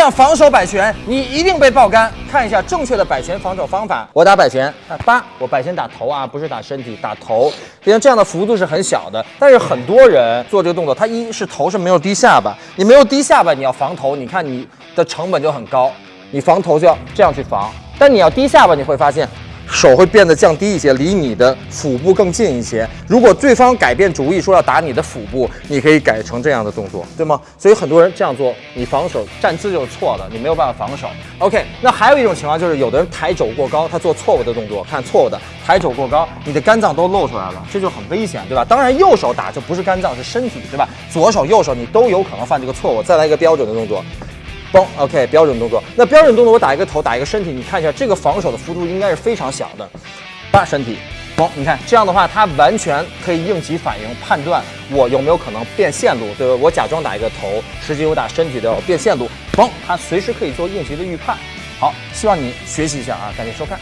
样防守摆拳，你一定被爆杆。看一下正确的摆拳防守方法。我打摆拳，看八，我摆拳打头啊，不是打身体，打头。因为这样的幅度是很小的，但是很多人做这个动作，他一是头是没有低下巴，你没有低下巴，你要防头，你看你的成本就很高。你防头就要这样去防，但你要低下巴，你会发现。手会变得降低一些，离你的腹部更近一些。如果对方改变主意说要打你的腹部，你可以改成这样的动作，对吗？所以很多人这样做，你防守站姿就是错的，你没有办法防守。OK，那还有一种情况就是有的人抬肘过高，他做错误的动作，看错误的抬肘过高，你的肝脏都露出来了，这就很危险，对吧？当然右手打就不是肝脏是身体，对吧？左手右手你都有可能犯这个错误。再来一个标准的动作。嘣，OK，标准动作。那标准动作，我打一个头，打一个身体，你看一下这个防守的幅度应该是非常小的。八身体，嘣，你看这样的话，他完全可以应急反应，判断我有没有可能变线路，对吧？我假装打一个头，实际我打身体的变线路，嘣，他随时可以做应急的预判。好，希望你学习一下啊，感谢收看。